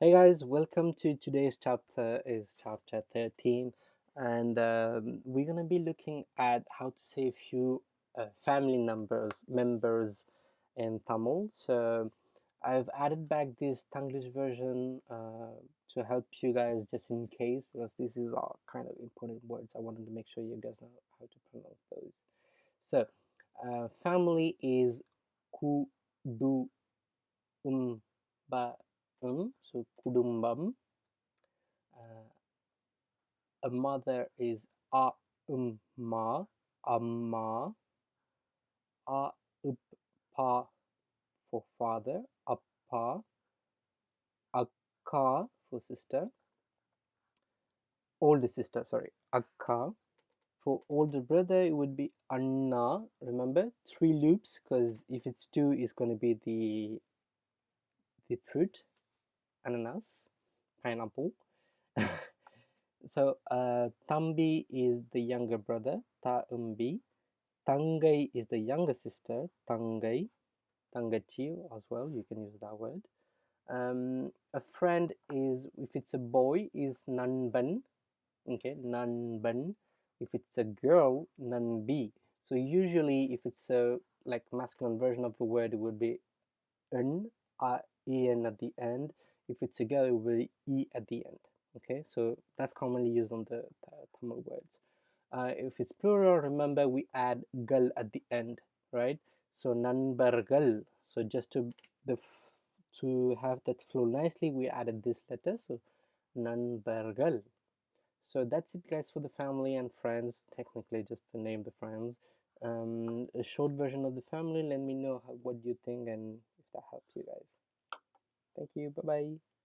Hey guys, welcome to today's chapter is chapter 13 and um, we're gonna be looking at how to say a few uh, family numbers members in Tamil. So I've added back this Tanglish version uh, to help you guys just in case because this is all kind of important words. I wanted to make sure you guys know how to pronounce those. So uh, family is kudu umba um, so kudumbam. Uh, a mother is a umma, amma. A uppa for father, appa. Akka for sister. Older sister, sorry, akka. For older brother, it would be anna. Remember, three loops because if it's two, it's going to be the the fruit ananas, pineapple. so uh, Tambi is the younger brother, Ta Umbi. Tangai is the younger sister, Tangai. Tangachi as well, you can use that word. Um, a friend is, if it's a boy, is Nanban. Okay, Nanban. If it's a girl, Nanbi. So usually if it's a like masculine version of the word, it would be n, uh, en at the end if it's a girl be e at the end okay? So that's commonly used on the Tamil words. Uh, if it's plural remember we add gal at the end right? So nanbargal so just to the to have that flow nicely we added this letter so nanbargal so that's it guys for the family and friends. Technically just to name the friends. Um, a short version of the family. Let me know how, what you think and if that helps you guys you. Bye bye.